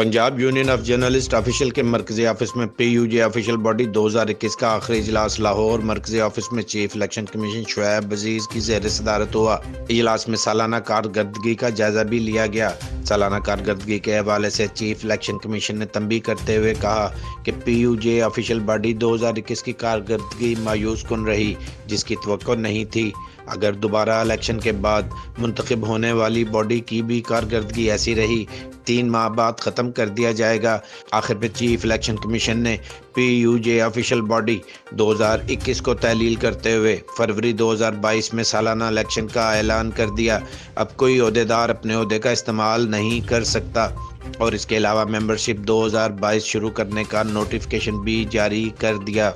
Punjab union of journalist official کے مرکزی office میں P U J official body دو ہزار اکیس کا آخری اجلاس لاہور مرکزی آفس میں chief election commission Shoaib Aziz کی زیر صدارت ہوا۔ اجلاس میں سالانہ کارکردگی کا جائزہ بھی لیا گیا۔ سالانہ کارکردگی کے حوالے سے چیف الیکشن کمیشن نے تنبیہ کرتے ہوئے کہا کہ P U J official body دو ہزار اکیس کی کارکردگی مایوس کن رہی، جس کی توقع نہیں تھی۔ اگر دوبارہ الیکشن کے بعد منتخب ہونے والی باڈی کی بھی کارکردگی ایسی رہی تین ماہ بعد ختم کر دیا جائے گا۔ آخر پہ چیف الیکشن کمیشن نے P U J official body دو ہزار اکیس کو تحلیل کرتے ہوئے فروری دو ہزار بائیس میں سالانہ الیکشن کا اعلان کر دیا۔ اب کوئی عہدیدار اپنے عہدے کا استعمال نہیں کر سکتا اور اس کے علاوہ ممبرشپ دو ہزار بائیس شروع کرنے کا نوٹیفکیشن بھی جاری کر دیا۔